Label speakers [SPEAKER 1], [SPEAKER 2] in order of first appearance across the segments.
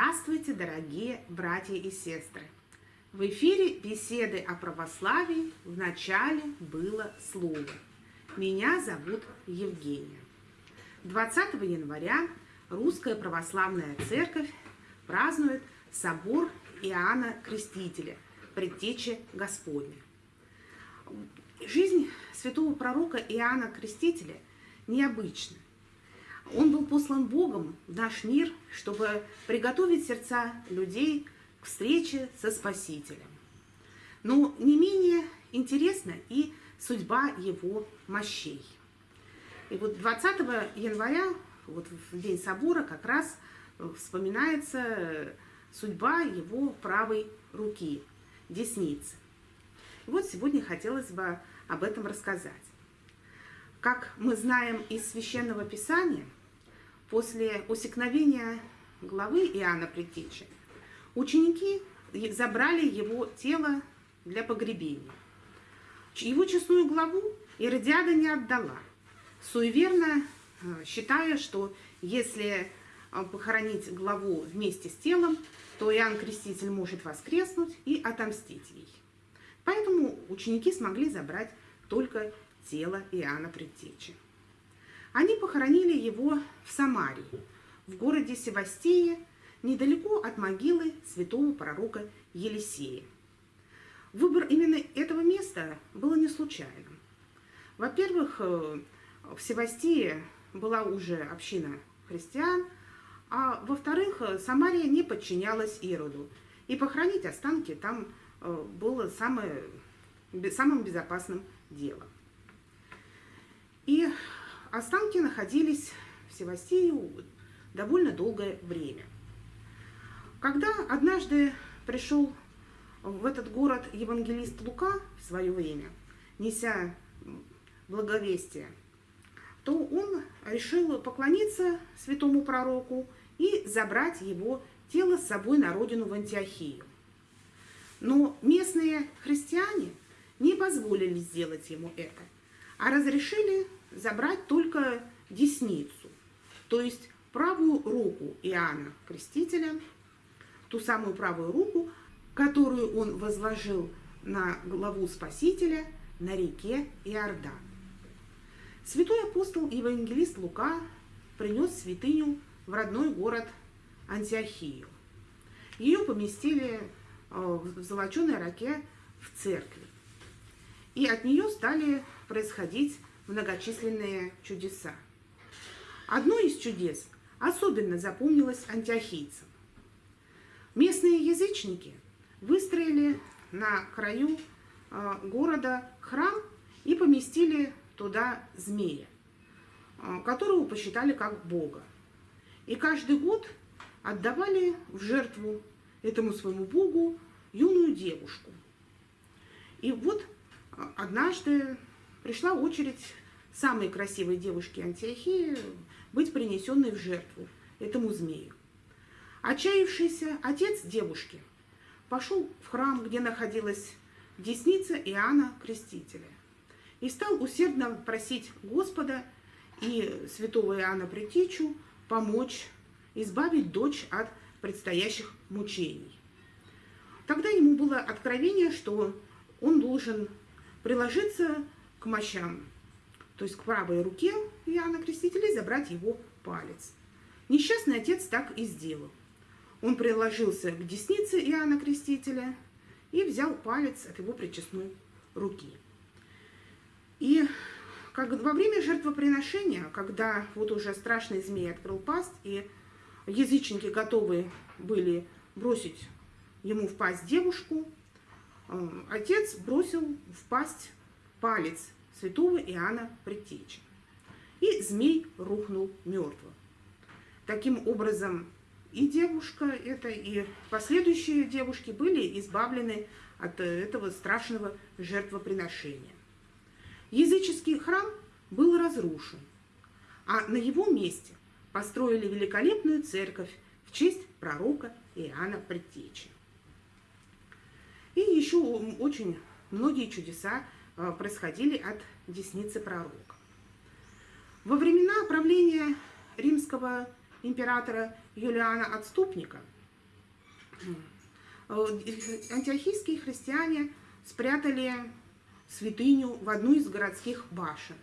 [SPEAKER 1] Здравствуйте, дорогие братья и сестры! В эфире беседы о православии в начале было слово. Меня зовут Евгения. 20 января Русская Православная Церковь празднует собор Иоанна Крестителя, предтечи Господня. Жизнь святого пророка Иоанна Крестителя необычна. Он был послан Богом в наш мир, чтобы приготовить сердца людей к встрече со Спасителем. Но не менее интересна и судьба его мощей. И вот 20 января, вот в день собора, как раз вспоминается судьба его правой руки, десницы. И вот сегодня хотелось бы об этом рассказать. Как мы знаем из Священного Писания, после усекновения главы Иоанна Предтечи, ученики забрали его тело для погребения. Его честную главу Иродиада не отдала, суеверно э, считая, что если э, похоронить главу вместе с телом, то Иоанн Креститель может воскреснуть и отомстить ей. Поэтому ученики смогли забрать только тело Иоанна Предтечи. Они похоронили его в Самарии, в городе Севастии, недалеко от могилы святого пророка Елисея. Выбор именно этого места было не случайным. Во-первых, э, в Севастии была уже община христиан, а во-вторых, Самария не подчинялась Ироду, и похоронить останки там э, было самое, самым безопасным делом. И останки находились в Севастии довольно долгое время. Когда однажды пришел в этот город евангелист Лука в свое время, неся благовестие, то он решил поклониться святому пророку и забрать его тело с собой на родину в Антиохию. Но местные христиане не позволили сделать ему это, а разрешили забрать только десницу, то есть правую руку Иоанна Крестителя, ту самую правую руку, которую он возложил на главу Спасителя на реке Иордан. Святой апостол евангелист Лука принес святыню в родной город Антиохию. Ее поместили э, в золоченой раке в церкви. И от нее стали происходить многочисленные чудеса. Одно из чудес особенно запомнилось антиохийцам. Местные язычники выстроили на краю э, города храм и поместили туда змея, э, которого посчитали как бога. И каждый год отдавали в жертву этому своему богу юную девушку. И вот э, однажды пришла очередь самой красивой девушки Антиохии быть принесенной в жертву этому змею. Отчаявшийся отец девушки пошел в храм, где находилась десница Иоанна Крестителя, и стал усердно просить Господа и святого Иоанна Предтечу помочь избавить дочь от предстоящих мучений. Тогда ему было откровение, что он должен приложиться к мощам, то есть к правой руке Иоанна Крестителя забрать его палец. Несчастный отец так и сделал. Он приложился к деснице Иоанна Крестителя и взял палец от его причестной руки. И как во время жертвоприношения, когда вот уже страшный змей открыл пасть, и язычники готовы были бросить ему в пасть девушку, э, отец бросил в пасть палец святого Иоанна Предтечи. И змей рухнул мертвым. Таким образом, и девушка эта, и последующие девушки были избавлены от этого страшного жертвоприношения. Языческий храм был разрушен, а на его месте построили великолепную церковь в честь пророка Иоанна Предтечи. И еще очень многие чудеса Э, происходили от десницы пророка. Во времена правления римского императора Юлиана Отступника антиохийские христиане спрятали святыню в одну из городских башен.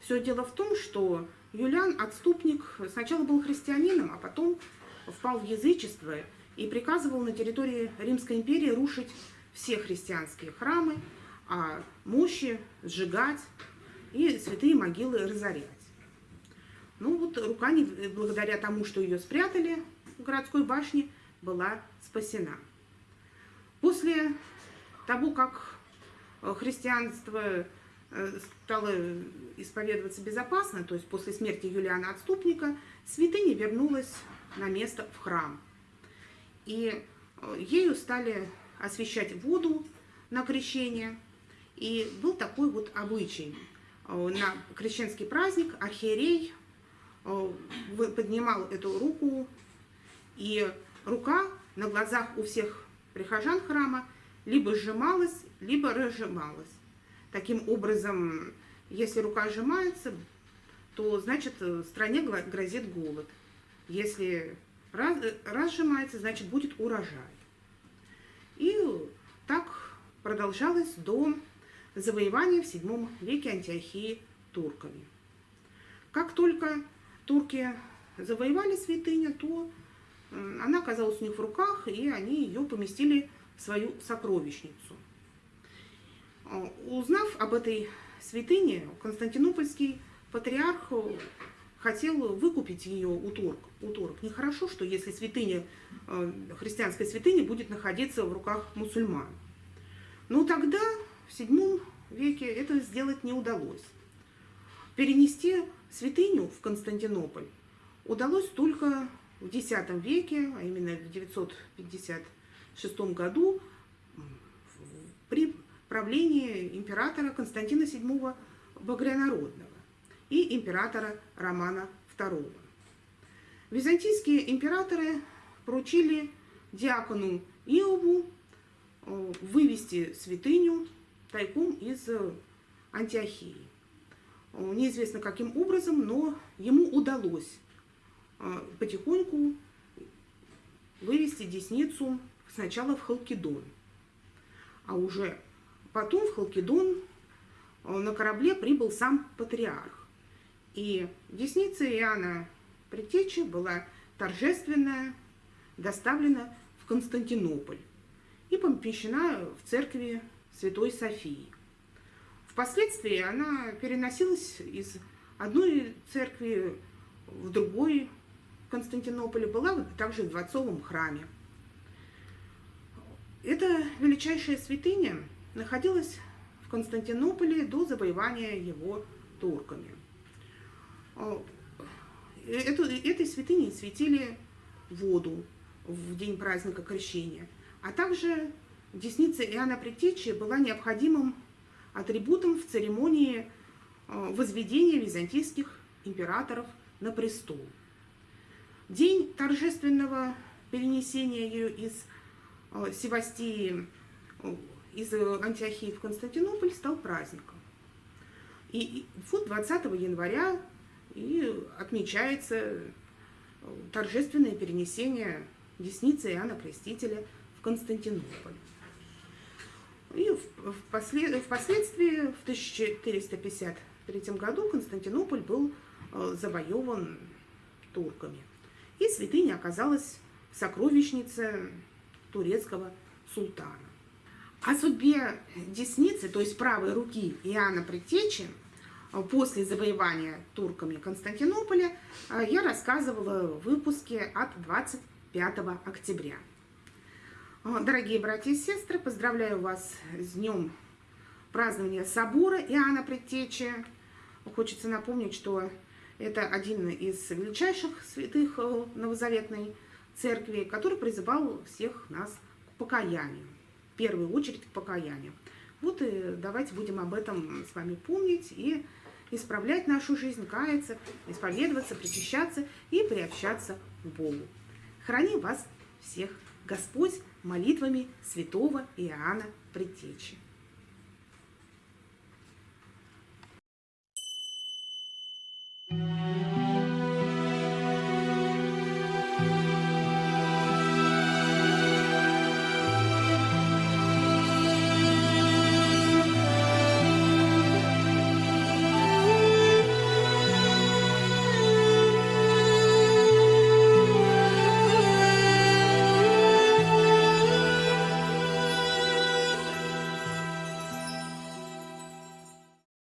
[SPEAKER 1] Все дело в том, что Юлиан, отступник, сначала был христианином, а потом впал в язычество и приказывал на территории Римской империи рушить все христианские храмы, а мощи сжигать и святые могилы разорять. Ну вот рука, благодаря тому, что ее спрятали в городской башне, была спасена. После того, как христианство э, стало исповедоваться безопасно, то есть после смерти Юлиана Отступника, святыня вернулась на место в храм. И э, ею стали освещать воду на крещение. И был такой вот обычай. Э, на крещенский праздник архиерей поднимал эту руку, и рука на глазах у всех прихожан храма либо сжималась, либо разжималась. Таким образом, если рука сжимается, то значит стране грозит голод. Если раз, разжимается, значит будет урожай. И так продолжалось до завоевания в VII веке Антиохии турками. Как только турки завоевали святыню, то она оказалась у них в руках, и они ее поместили в свою сокровищницу. А, узнав об этой святыне, Константинопольский патриарх хотел выкупить ее у турок. У турок. Нехорошо, что если святыня, э, христианская святыня будет находиться в руках мусульман. Но тогда, в VII веке, это сделать не удалось. Перенести святыню в Константинополь удалось только в X веке, а именно в 956 году, при правлении императора Константина VII Багрянародного и императора Романа II. Византийские императоры поручили диакону Иову э, вывести святыню тайком из Антиохии. Э, неизвестно каким образом, но ему удалось э, потихоньку вывести десницу сначала в Халкидон, а уже потом в Халкидон на корабле прибыл сам патриарх. И десница Иоанна Предтечи была торжественная, доставлена в Константинополь и помещена в церкви Святой Софии. Впоследствии она переносилась из одной церкви в другой Константинополе, была также в дворцовом храме. Эта величайшая святыня находилась в Константинополе до завоевания его турками. Эту, этой святыней светили воду в день праздника Крещения, а также десница Иоанна Предтечи была необходимым атрибутом в церемонии э, возведения византийских императоров на престол. День торжественного перенесения ее из э, Севастии, э, из Антиохии в Константинополь стал праздником. И вот 20 января и отмечается торжественное перенесение десницы Иоанна Крестителя в Константинополь. Впоследствии, в 1453 году, Константинополь был э, завоеван турками. И святыня оказалась в сокровищнице турецкого султана. О судьбе десницы, то есть правой руки Иоанна Предтечи, после завоевания турками Константинополя э, я рассказывала в выпуске от 25 октября. Э, дорогие братья и сестры, поздравляю вас с днем празднования собора Иоанна Предтечи. Хочется напомнить, что это один из величайших святых э, новозаветной церкви, который призывал всех нас к покаянию, в первую очередь к покаянию. Вот и давайте будем об этом с вами помнить и исправлять нашу жизнь, каяться, исповедоваться, причащаться и приобщаться к Богу. Храни вас всех Господь молитвами святого Иоанна Предтечи.